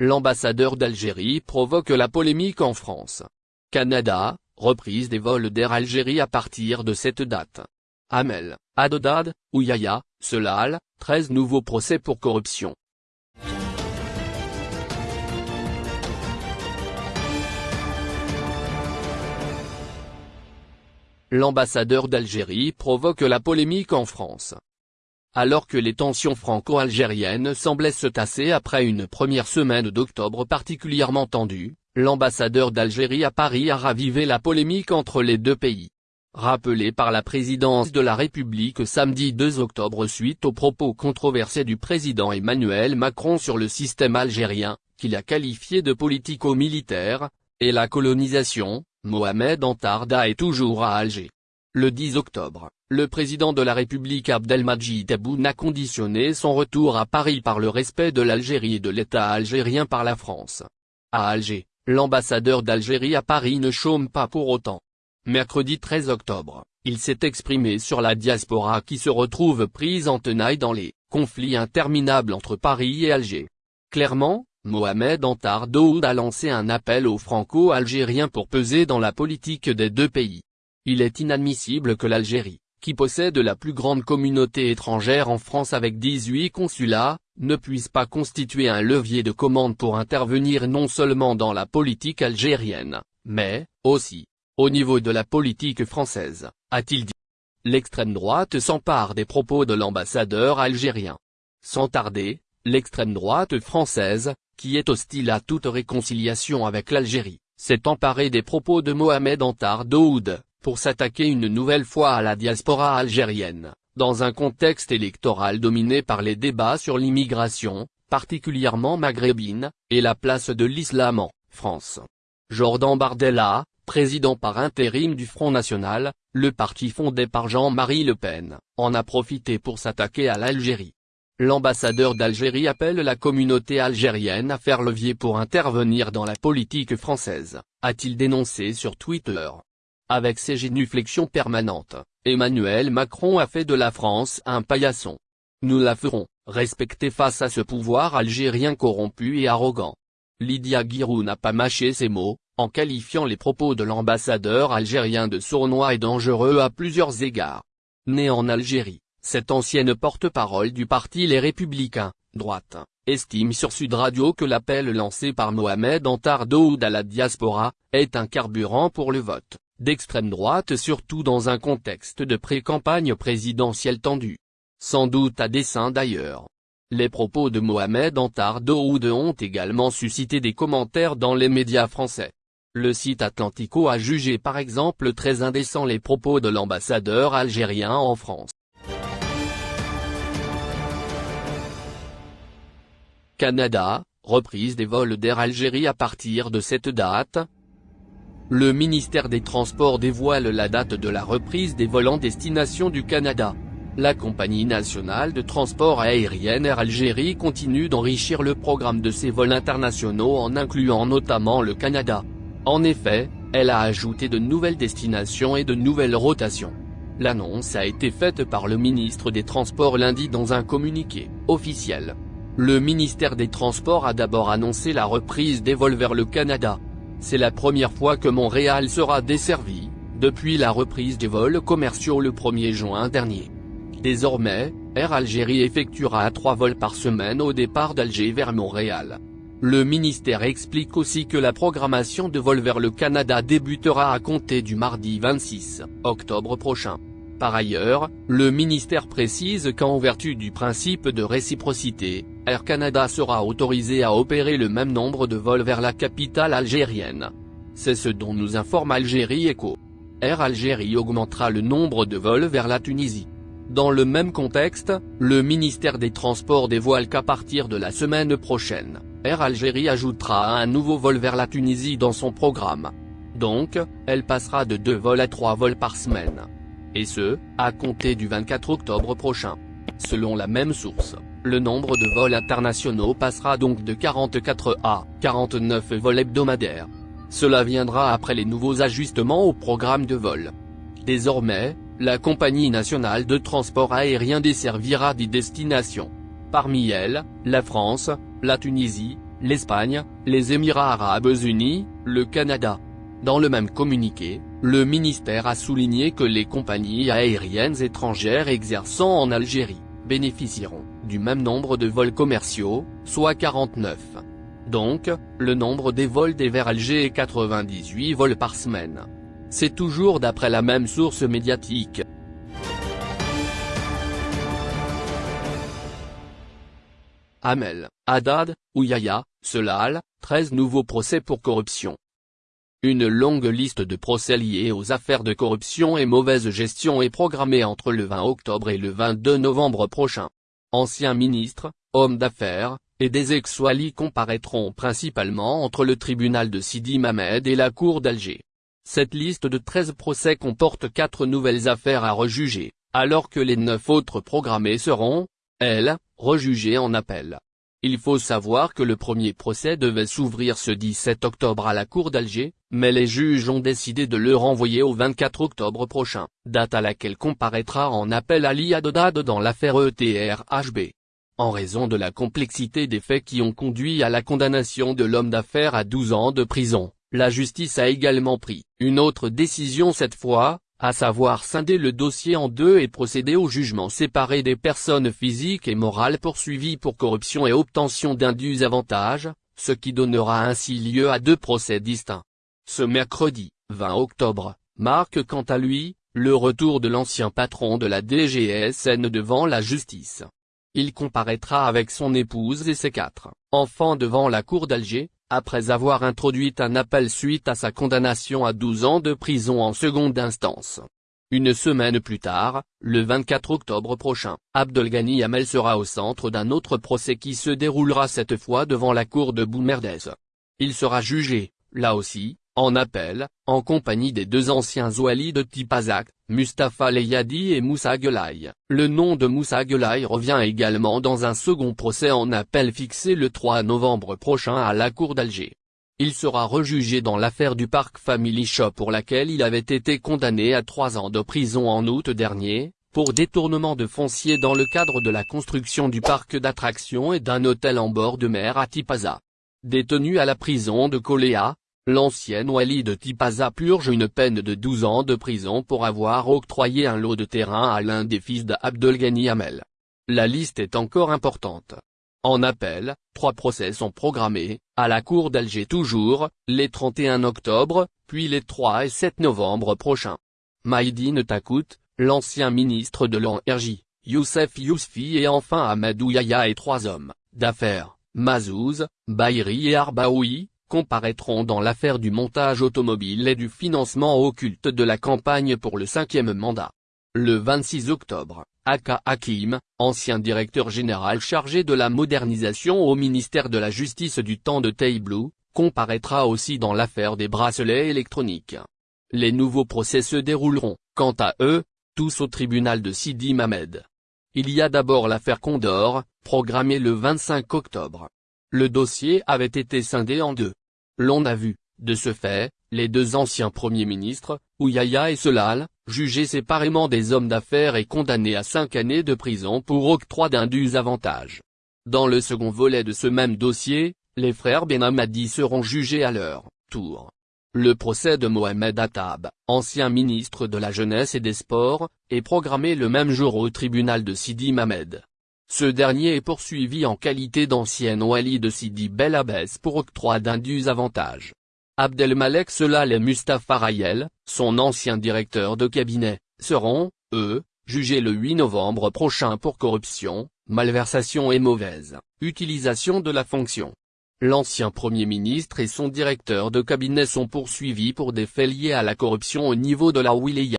L'ambassadeur d'Algérie provoque la polémique en France. Canada, reprise des vols d'Air Algérie à partir de cette date. Amel, Adodad, Ouyaya, Selal, 13 nouveaux procès pour corruption. L'ambassadeur d'Algérie provoque la polémique en France. Alors que les tensions franco-algériennes semblaient se tasser après une première semaine d'octobre particulièrement tendue, l'ambassadeur d'Algérie à Paris a ravivé la polémique entre les deux pays. Rappelé par la présidence de la République samedi 2 octobre suite aux propos controversés du président Emmanuel Macron sur le système algérien, qu'il a qualifié de politico-militaire, et la colonisation, Mohamed Antarda est toujours à Alger. Le 10 octobre, le président de la République Abdelmadjid Tebboune a conditionné son retour à Paris par le respect de l'Algérie et de l'État algérien par la France. À Alger, l'ambassadeur d'Algérie à Paris ne chôme pas pour autant. Mercredi 13 octobre, il s'est exprimé sur la diaspora qui se retrouve prise en tenaille dans les conflits interminables entre Paris et Alger. Clairement, Mohamed Antar Daoud a lancé un appel aux franco-algériens pour peser dans la politique des deux pays. Il est inadmissible que l'Algérie, qui possède la plus grande communauté étrangère en France avec 18 consulats, ne puisse pas constituer un levier de commande pour intervenir non seulement dans la politique algérienne, mais, aussi, au niveau de la politique française, a-t-il dit. L'extrême droite s'empare des propos de l'ambassadeur algérien. Sans tarder, l'extrême droite française, qui est hostile à toute réconciliation avec l'Algérie, s'est emparé des propos de Mohamed Antar Daoud, pour s'attaquer une nouvelle fois à la diaspora algérienne, dans un contexte électoral dominé par les débats sur l'immigration, particulièrement maghrébine, et la place de l'islam en France. Jordan Bardella, président par intérim du Front National, le parti fondé par Jean-Marie Le Pen, en a profité pour s'attaquer à l'Algérie. L'ambassadeur d'Algérie appelle la communauté algérienne à faire levier pour intervenir dans la politique française, a-t-il dénoncé sur Twitter. Avec ses génuflexions permanentes, Emmanuel Macron a fait de la France un paillasson. Nous la ferons, respecter face à ce pouvoir algérien corrompu et arrogant. Lydia Guirou n'a pas mâché ses mots, en qualifiant les propos de l'ambassadeur algérien de sournois et dangereux à plusieurs égards. Né en Algérie, cette ancienne porte-parole du parti Les Républicains, droite, estime sur Sud Radio que l'appel lancé par Mohamed Antar Daoud à la diaspora, est un carburant pour le vote, d'extrême droite surtout dans un contexte de pré-campagne présidentielle tendue. Sans doute à dessein d'ailleurs. Les propos de Mohamed Antar Daoud ont également suscité des commentaires dans les médias français. Le site Atlantico a jugé par exemple très indécent les propos de l'ambassadeur algérien en France. Canada, reprise des vols d'Air Algérie à partir de cette date. Le ministère des Transports dévoile la date de la reprise des vols en destination du Canada. La compagnie nationale de transport aérien Air Algérie continue d'enrichir le programme de ses vols internationaux en incluant notamment le Canada. En effet, elle a ajouté de nouvelles destinations et de nouvelles rotations. L'annonce a été faite par le ministre des Transports lundi dans un communiqué officiel. Le ministère des Transports a d'abord annoncé la reprise des vols vers le Canada. C'est la première fois que Montréal sera desservi, depuis la reprise des vols commerciaux le 1er juin dernier. Désormais, Air Algérie effectuera trois vols par semaine au départ d'Alger vers Montréal. Le ministère explique aussi que la programmation de vols vers le Canada débutera à compter du mardi 26 octobre prochain. Par ailleurs, le ministère précise qu'en vertu du principe de réciprocité, Air Canada sera autorisé à opérer le même nombre de vols vers la capitale algérienne. C'est ce dont nous informe Algérie Echo. Air Algérie augmentera le nombre de vols vers la Tunisie. Dans le même contexte, le ministère des Transports dévoile qu'à partir de la semaine prochaine, Air Algérie ajoutera un nouveau vol vers la Tunisie dans son programme. Donc, elle passera de deux vols à trois vols par semaine et ce, à compter du 24 octobre prochain. Selon la même source, le nombre de vols internationaux passera donc de 44 à 49 vols hebdomadaires. Cela viendra après les nouveaux ajustements au programme de vol. Désormais, la compagnie nationale de transport aérien desservira 10 destinations. Parmi elles, la France, la Tunisie, l'Espagne, les Émirats arabes unis, le Canada. Dans le même communiqué, le ministère a souligné que les compagnies aériennes étrangères exerçant en Algérie, bénéficieront, du même nombre de vols commerciaux, soit 49. Donc, le nombre des vols des vers Alger est 98 vols par semaine. C'est toujours d'après la même source médiatique. Hamel, Haddad, Ouyaya, Selal, 13 nouveaux procès pour corruption. Une longue liste de procès liés aux affaires de corruption et mauvaise gestion est programmée entre le 20 octobre et le 22 novembre prochain. Anciens ministres, hommes d'affaires, et des ex-Wali comparaîtront principalement entre le tribunal de Sidi Mamed et la cour d'Alger. Cette liste de 13 procès comporte 4 nouvelles affaires à rejuger, alors que les 9 autres programmés seront, elles, rejugées en appel. Il faut savoir que le premier procès devait s'ouvrir ce 17 octobre à la cour d'Alger, mais les juges ont décidé de le renvoyer au 24 octobre prochain, date à laquelle comparaîtra en appel Ali Adodad dans l'affaire ETRHB. En raison de la complexité des faits qui ont conduit à la condamnation de l'homme d'affaires à 12 ans de prison, la justice a également pris une autre décision cette fois, à savoir scinder le dossier en deux et procéder au jugement séparé des personnes physiques et morales poursuivies pour corruption et obtention d'indus avantages, ce qui donnera ainsi lieu à deux procès distincts. Ce mercredi, 20 octobre, marque quant à lui, le retour de l'ancien patron de la DGSN devant la justice. Il comparaîtra avec son épouse et ses quatre enfants devant la cour d'Alger, après avoir introduit un appel suite à sa condamnation à 12 ans de prison en seconde instance. Une semaine plus tard, le 24 octobre prochain, Abdelghani Hamel sera au centre d'un autre procès qui se déroulera cette fois devant la cour de Boumerdez. Il sera jugé, là aussi, en appel, en compagnie des deux anciens Zouali de Tipazak, Mustafa Leyadi et Moussa Gelaï. Le nom de Moussa Gelaï revient également dans un second procès en appel fixé le 3 novembre prochain à la cour d'Alger. Il sera rejugé dans l'affaire du parc Family Shop pour laquelle il avait été condamné à trois ans de prison en août dernier, pour détournement de foncier dans le cadre de la construction du parc d'attractions et d'un hôtel en bord de mer à Tipaza. Détenu à la prison de Koléa, L'ancienne Wali de Tipaza purge une peine de 12 ans de prison pour avoir octroyé un lot de terrain à l'un des fils d'Abdelghani Hamel. La liste est encore importante. En appel, trois procès sont programmés, à la cour d'Alger toujours, les 31 octobre, puis les 3 et 7 novembre prochains. Maïdine Takout, l'ancien ministre de l'Energie, Youssef Yousfi et enfin Amadou Yaya et trois hommes, d'affaires, Mazouz, Bayri et Arbaoui, comparaîtront dans l'affaire du montage automobile et du financement occulte de la campagne pour le cinquième mandat. Le 26 octobre, Aka Hakim, ancien directeur général chargé de la modernisation au ministère de la Justice du temps de Teiblou, comparaîtra aussi dans l'affaire des bracelets électroniques. Les nouveaux procès se dérouleront, quant à eux, tous au tribunal de Sidi Mamed. Il y a d'abord l'affaire Condor, programmée le 25 octobre. Le dossier avait été scindé en deux. L'on a vu, de ce fait, les deux anciens premiers ministres, Ouyaya et Solal, jugés séparément des hommes d'affaires et condamnés à cinq années de prison pour octroi d'indus avantages. Dans le second volet de ce même dossier, les frères Benhamadi seront jugés à leur tour. Le procès de Mohamed Attab, ancien ministre de la Jeunesse et des Sports, est programmé le même jour au tribunal de Sidi Mamed. Ce dernier est poursuivi en qualité d'ancien wali de Sidi Bel Abbès pour octroi d'indus avantages. Abdelmalek Selal et Mustafa Rayel, son ancien directeur de cabinet, seront, eux, jugés le 8 novembre prochain pour corruption, malversation et mauvaise utilisation de la fonction. L'ancien Premier ministre et son directeur de cabinet sont poursuivis pour des faits liés à la corruption au niveau de la Wilaya.